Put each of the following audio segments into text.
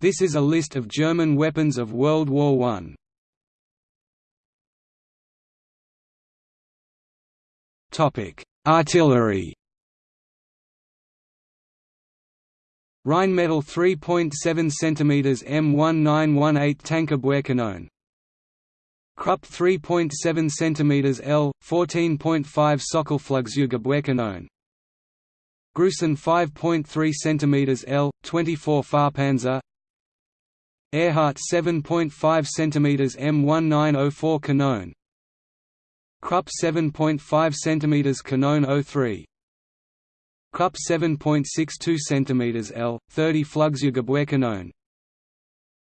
This is a list of German weapons of World War I. Topic: Artillery. Rheinmetall 3.7 cm M1918 Tankabwehrkanone Krupp 3.7 cm L, 14.5 Sockelflugzeugabwehrkanone Gruson 5.3 cm L, 24 Fahrpanzer Ehrhardt 7.5 cm M1904 Kanone Krupp 7.5 cm Kanone 03 Krupp 7.62 cm L, 30 Flugzeugabwehrkanone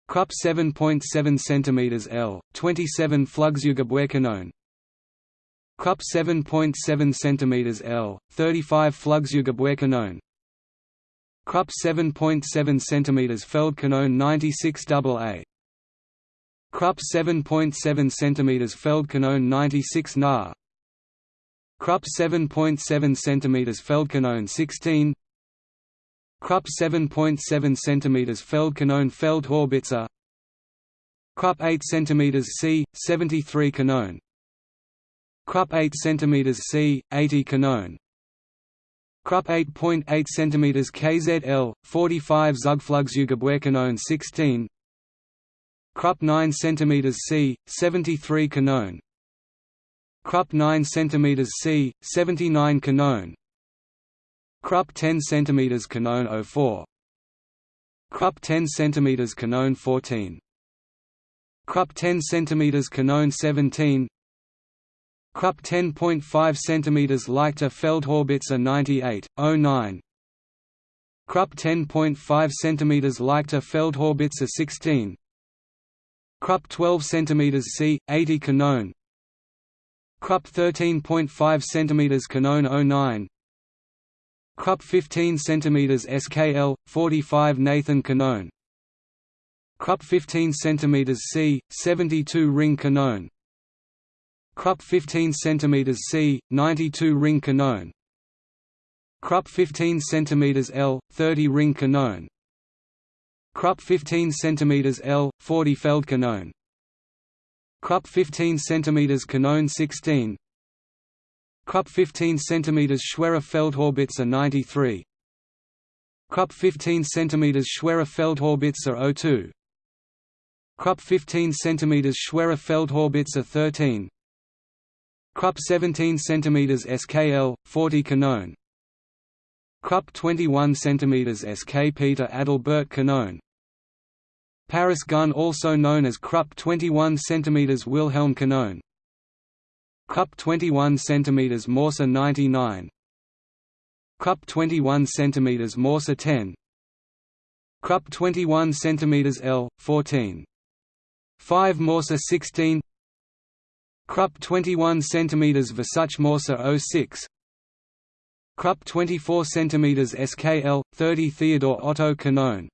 Krupp 7.7 cm L, 27 Flugzeugabwehrkanone Krupp 7.7 cm L, 35 Flugzeugabwehrkanone Krupp 7.7 cm Feldkanone 96 AA Krupp 7.7 cm Feldkanone 96 Na. Krupp 7.7 cm Feldkanone 16 Krupp 7.7 cm Feldkanone Feldhaubitze Krupp 8 cm C, 73 Kanone Krupp 8 cm C, 80 Kanone Krupp 8.8 cm KZL, 45 Zugflugzeugabwehrkanone 16 Krupp 9 cm C, 73 Kanone. Krupp 9 cm C, 79 Kanone. Krupp 10 cm Kanone 04 Krupp 10 cm Kanone 14 Krupp 10 cm Kanone 17 Krupp 10.5 cm Leichter Feldhaubitze 98, 09 Krupp 10.5 cm Leichter Feldhaubitze 16 Krupp 12 cm C, 80 Kanone Krupp 13.5 cm Kanone 09 Krupp 15 cm SKL, 45 Nathan Kanone Krupp 15 cm C, 72 Ring Kanone Krupp 15 cm C, 92 Ring Kanone Krupp 15 cm L, 30 Ring Kanone Krupp 15 cm L, 40 Feldkanone Krupp 15 cm Kanone 16 Krupp 15 cm Schwerer Feldhaubitze 93 Krupp 15 cm Schwerer Feldhaubitze 02 Krupp 15 cm Schwerer Feldhaubitze 13 Krupp 17 cm SKL, 40 Kanone Krupp 21 cm SK Peter Adalbert Kanone Paris gun also known as Krupp 21 cm Wilhelm Kanone Krupp 21 cm Mörser 99 Krupp 21 cm Mörser 10 Krupp 21 cm L, 14 5 Mörser 16 Krupp 21 cm Versuch Mörser 06 Krupp 24 cm SKL, 30 Theodor Otto Kanone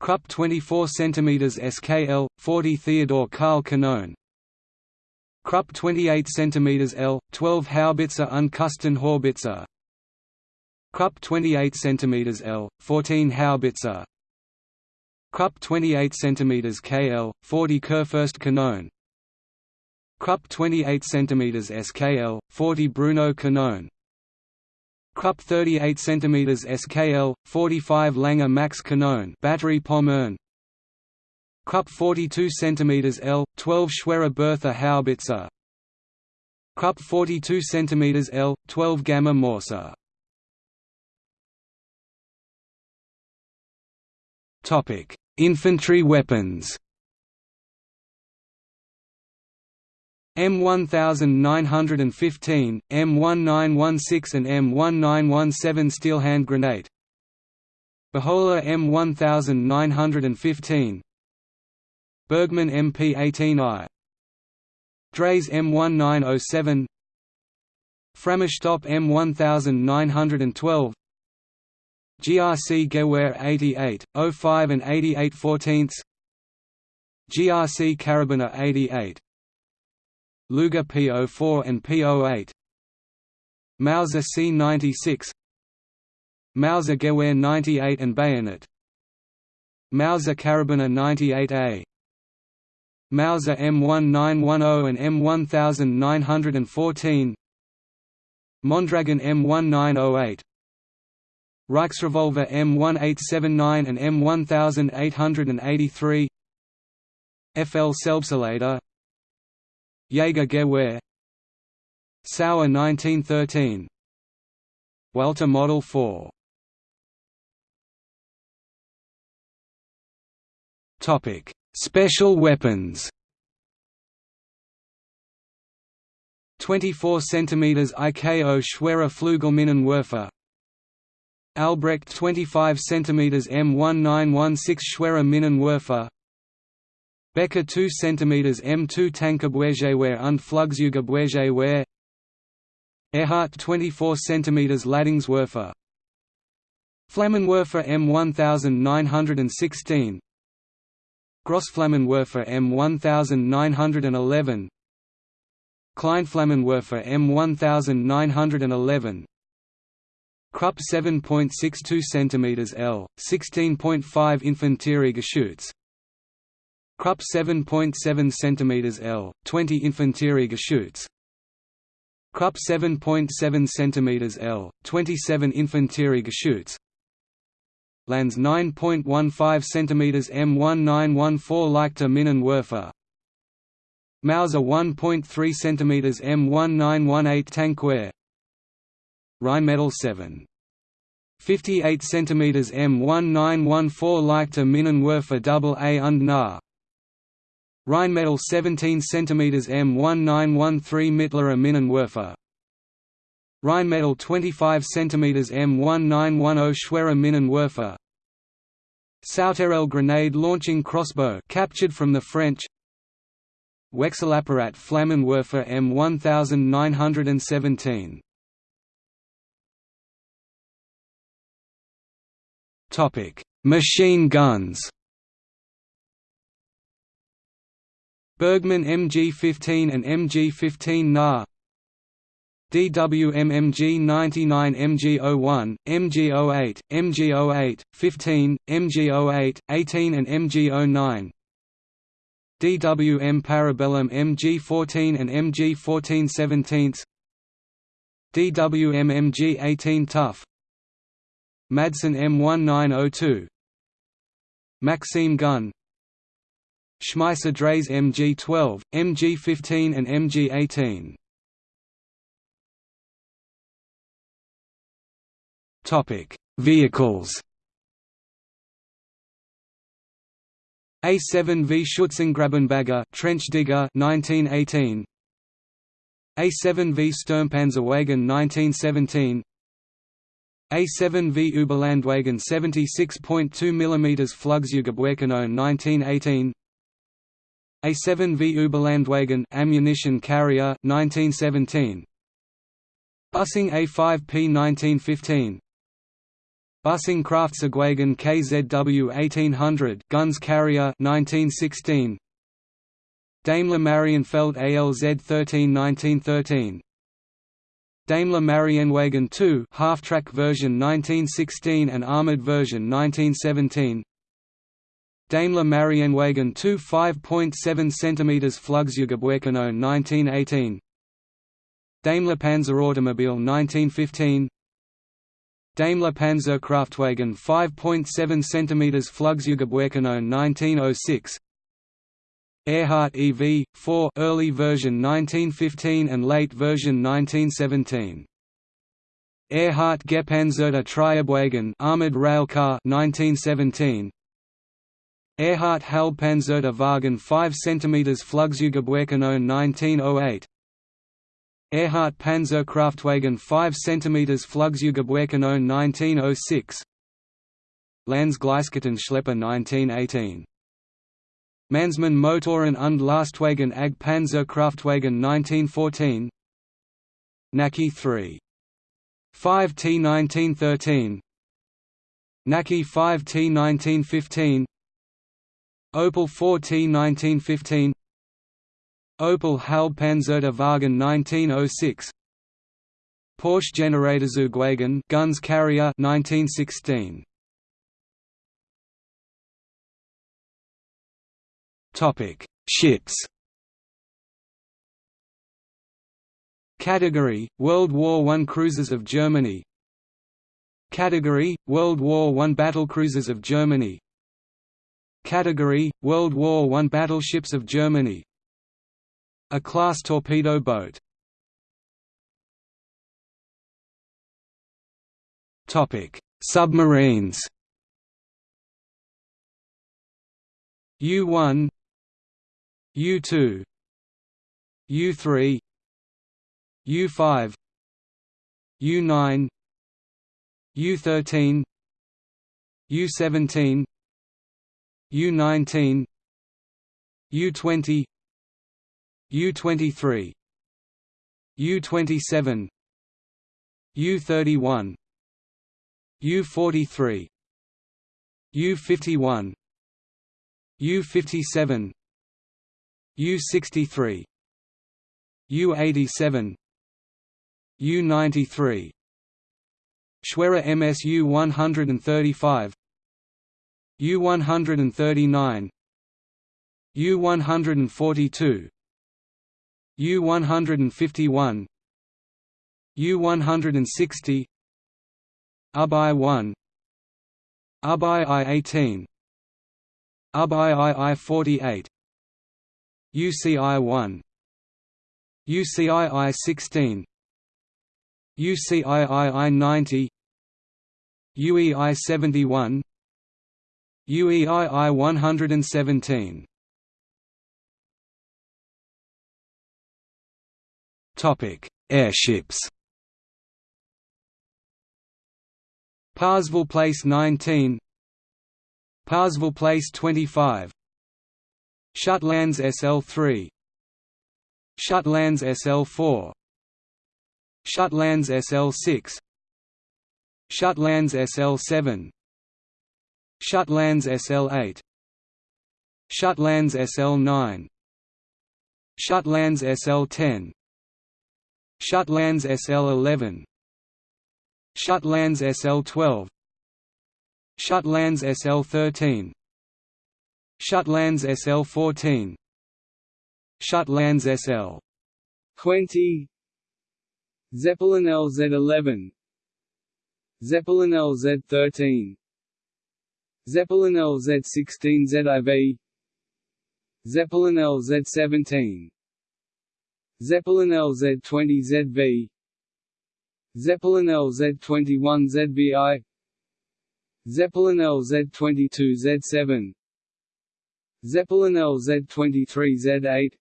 Krupp 24 cm SKL, 40 Theodor Karl Kanone Krupp 28 cm L, 12 Haubitze Unkosten Haubitze Krupp 28 cm L, 14 Haubitze Krupp 28 cm KL, 40 Kurfürst Kanone Krupp 28 cm SKL, 40 Bruno Kanone Krupp 38 cm SKL, 45 Langer Max Kanone battery Pommern Krupp 42 cm L, 12 Schwerer Bertha Haubitze Krupp 42 cm L, 12 Gamma Mörser. Infantry weapons M1915, M1916 and M1917 steel hand grenade. Beholla M1915 Bergmann MP18I Dreyse M1907 Frammerstab M1912 GRC Gewehr 88, 05 and 88 14 GRC Karabiner 88 Luger P04 and P08 Mauser C96 Mauser Gewehr 98 and Bayonet. Mauser Karabiner 98A Mauser M1910 and M1914 Mondragon M1908 Reichsrevolver M1879 and M1883 FL Selbstlader Jaeger-Gewehr Sauer 1913 Walther Model 4 Topic: Special weapons. 24 cm IKO Schwerer Flügelminenwerfer Albrecht 25 cm M1916 Schwerer Minenwerfer Becker 2 cm M2 Tankabwehrgewehr und Flugzeugabwehrgewehr Ehrhardt 24 cm Ladungswerfer Flammenwerfer M1916 Grossflammenwerfer M1911 Kleinflammenwerfer M1911 Krupp 7.62 cm L, 16.5 Infanteriegeschütz Krupp 7.7 cm L, 20 Infanteriegeschütz Krupp 7.7 cm L, 27 Infanteriegeschütz Lanz 9.15 cm M1914 Leichter Minenwerfer Mauser 1.3 cm M1918 Tankwehr Rheinmetall 7. 58 cm M1914 Leichter Minenwerfer AA und nah Rheinmetall 17 cm M1913 Mittlerer Minenwerfer Rheinmetall 25 cm M1910 Schwerer Minenwerfer Sauterelle grenade launching crossbow captured from the French. Wechselapparat Flammenwerfer M1917 Topic: Machine guns. Bergmann MG15 and MG15 NA DWM MG99 MG01, MG08, MG08, 15, MG08, 18 and MG09 DWM Parabellum MG14 and MG14 17 DWM MG18 TuF Madsen M1902 Maxim Gun Schmeisser Dreyse MG12, MG15 and MG18 Topic: Vehicles. A7V Schützengrabenbagger trench digger 1918 A7V Sturmpanzerwagen 1917 A7V Überlandwagen 76.2 mm Flugzeugabwehrkanone 1918 A7V Überlandwagen ammunition carrier 1917 Büssing A5P 1915 Büssing Kraftzugwagen KZW 1800 guns carrier 1916 Daimler Marienfelde ALZ 13 1913 Daimler Marienwagen 2 half-track version 1916 and armored version 1917 Daimler Marienwagen 2 5.7 cm Flugzeugabwehrkanone 1918 Daimler Panzerautomobile 1915 Daimler Panzerkraftwagen 5.7 cm Flugzeugabwehrkanone 1906 Ehrhardt EV 4 early version 1915 and late version 1917 Ehrhardt Gepanzerter Triebwagen armored rail car 1917 Ehrhardt Halbpanzerter Wagen 5 cm Flugzeugabwehrkanone 1908 Ehrhardt Panzerkraftwagen 5 cm Flugzeugabwehrkanone 1906 Lanz-Gleiskettenschlepper 1918 Mannesmann Motoren und Lastwagen AG Panzerkraftwagen 1914 Naki 3. 5T 1913 Naki 5T 1915 Opel 4T 1915 Opel Halbpanzerter Wagen 1906 Porsche Generatorzugwagen guns carrier 1916 Topic: Ships. Category: World War I cruisers of Germany. Category: World War I battlecruisers of Germany. Category: World War I battleships of Germany. A class torpedo boat. Topic: Submarines. U1 U2 U3 U5 U9 U13 U17 U19 U20 U23 U27 U31 U43 U51 U57 U63 U87 U93 Schwerer MSU 135 U139 U142 U151 U160 UB I-1 UB I-18 UB II-48 UCI-1 UCII-16 UCII-90 UEI-71 UEII-117 Topic: Airships. Parseval Place 19 Parseval Place 25 Schütte-Lanz SL3 Schütte-Lanz SL4 Schütte-Lanz SL6 Schütte-Lanz SL7 Schütte-Lanz SL8 Schütte-Lanz SL9 Schütte-Lanz SL10 Schütte-Lanz SL11 Schütte-Lanz SL12 Schütte-Lanz SL13 Schütte-Lanz SL14 Schütte-Lanz SL 20 Zeppelin LZ11 Zeppelin LZ13 Zeppelin LZ16 ZIV Zeppelin LZ17 Zeppelin LZ20 ZV Zeppelin LZ21 ZVI Zeppelin LZ22 Z7 Zeppelin LZ23 Z8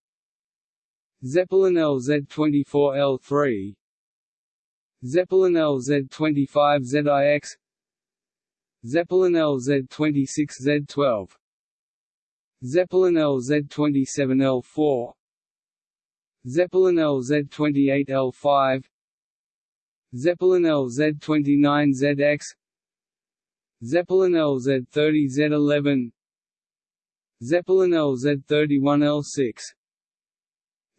Zeppelin LZ24 L3 Zeppelin LZ25 ZIX Zeppelin LZ26 Z12 Zeppelin LZ27 L4 Zeppelin LZ28 L5 Zeppelin LZ29 ZX Zeppelin LZ30 Z11 Zeppelin LZ31 L6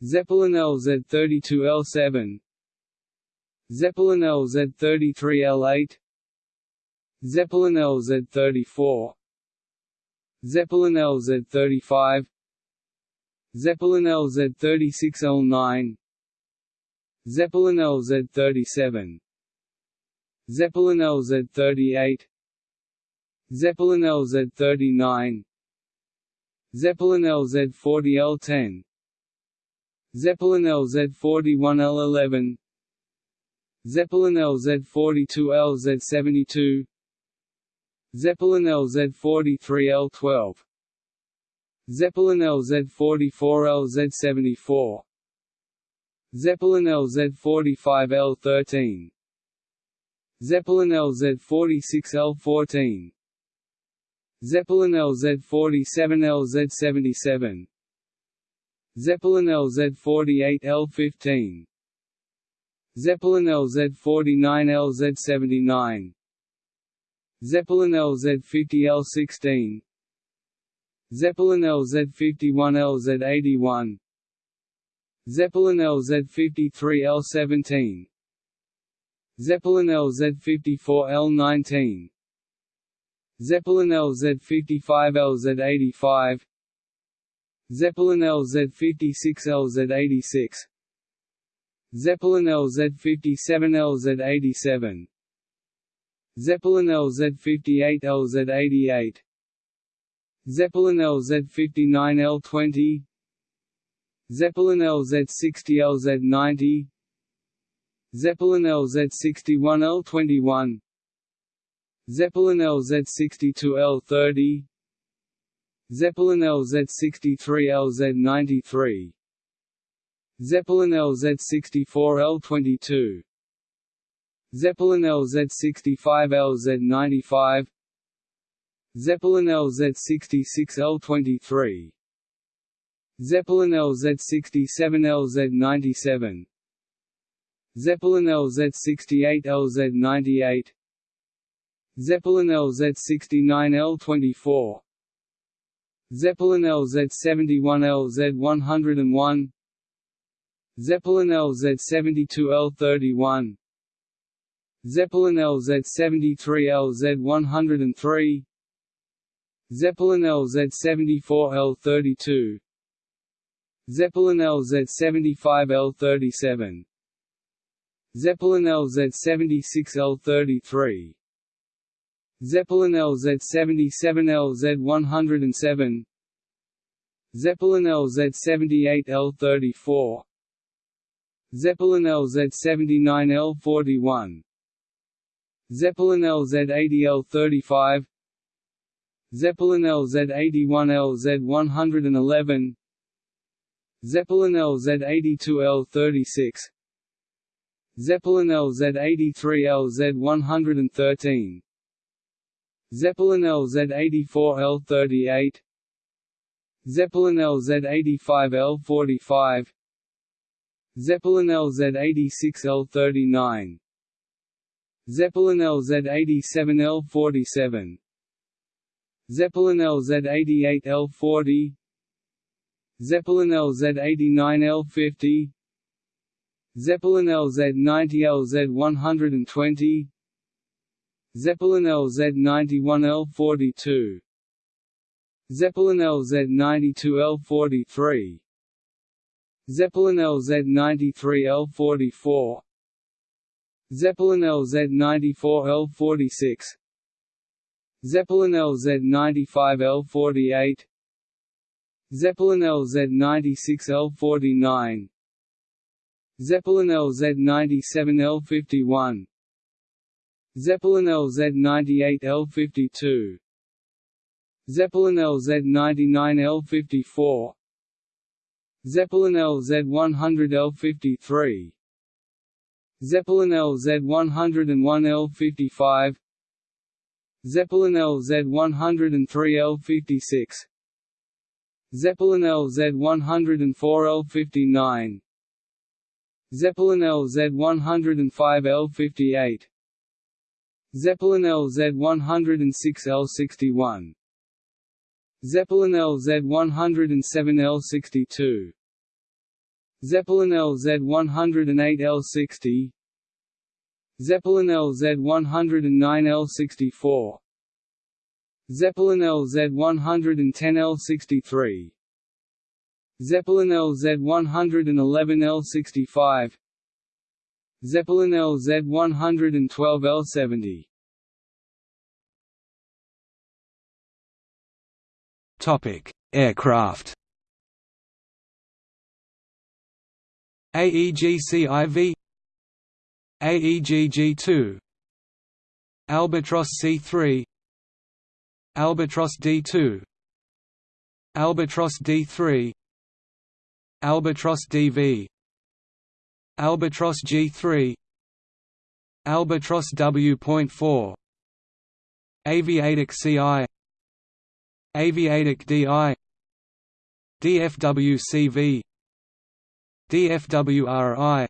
Zeppelin LZ32 L7 Zeppelin LZ33 L8 Zeppelin LZ34 Zeppelin LZ35 Zeppelin LZ36 L9 Zeppelin LZ37 Zeppelin LZ38 Zeppelin LZ39 Zeppelin LZ40 L10 Zeppelin LZ41 L11 Zeppelin LZ42 LZ72 Zeppelin LZ43 L12 Zeppelin LZ44 LZ74 Zeppelin LZ45 L13 Zeppelin LZ46 L14 Zeppelin LZ47 LZ77 Zeppelin LZ48 L15 Zeppelin LZ49 LZ79 Zeppelin LZ50 L16 Zeppelin LZ51 LZ81 Zeppelin LZ53 L17 Zeppelin LZ54 L19 Zeppelin LZ55 LZ85 Zeppelin LZ56 LZ86 Zeppelin LZ57 LZ87 Zeppelin LZ58 LZ88 Zeppelin LZ59 L20 Zeppelin LZ60 LZ90 Zeppelin LZ61 L21 Zeppelin LZ62 L30 Zeppelin LZ63 LZ93 Zeppelin LZ64 L22 Zeppelin LZ65 LZ95 Zeppelin LZ66 L23 Zeppelin LZ67 LZ97 Zeppelin LZ68 LZ98 Zeppelin LZ69 L24 Zeppelin LZ71 LZ101 Zeppelin LZ72 L31 Zeppelin LZ73 LZ103 Zeppelin LZ74 L32 Zeppelin LZ75 L37 Zeppelin LZ76 L33 Zeppelin LZ77 LZ107 Zeppelin LZ78 L34 Zeppelin LZ79 L41 Zeppelin LZ80 L35 Zeppelin LZ81 LZ111 Zeppelin LZ82 L36 Zeppelin LZ83 LZ113 Zeppelin LZ84 L38 Zeppelin LZ85 L45 Zeppelin LZ86 L39 Zeppelin LZ87 L47 Zeppelin LZ88 L40 Zeppelin LZ89 L50 Zeppelin LZ90 LZ120 Zeppelin LZ91 L42 Zeppelin LZ92 L43 Zeppelin LZ93 L44 Zeppelin LZ94 L46 Zeppelin LZ95 L48 Zeppelin LZ96 L49 Zeppelin LZ97 L51 Zeppelin LZ98 L52 Zeppelin LZ99 L54 Zeppelin LZ100 L53 Zeppelin LZ101 L55 Zeppelin LZ103 L56 Zeppelin LZ104 L59 Zeppelin LZ105 L58 Zeppelin LZ106 L61 Zeppelin LZ107 L62 Zeppelin LZ108 L60 Zeppelin LZ109 L64 Zeppelin LZ110 L63 Zeppelin LZ111 L65 Zeppelin LZ112 L70 Topic: Aircraft. AEGCIV AEGG2 Albatros C3 Albatros D2 Albatros D3 Albatros DV Albatros G3 Albatros W.4 Aviatik CI Aviatik DI DFWCV DFWRI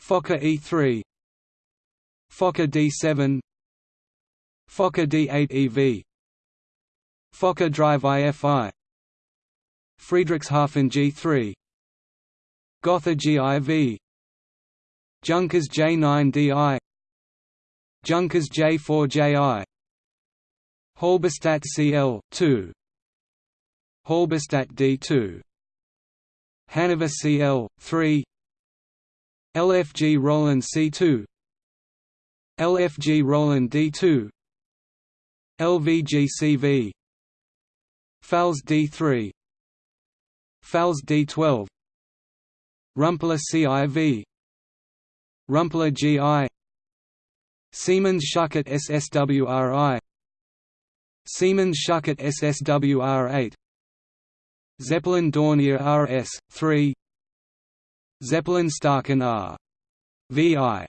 Fokker E3 Fokker D7 Fokker D8EV Fokker Drive IFI Friedrichshafen G3 Gotha GIV Junkers J9DI Junkers J4JI Halberstadt CL 2 Halberstadt D2 Hannover CL 3 LFG Roland C2 LFG Roland D2 LVGCV Pfalz D3 Pfalz D12 Rumpler CIV Rumpler GI Siemens Schuckert SSWRI Siemens Schuckert SSWR8 Zeppelin Dornier RS 3 Zeppelin Staaken R. VI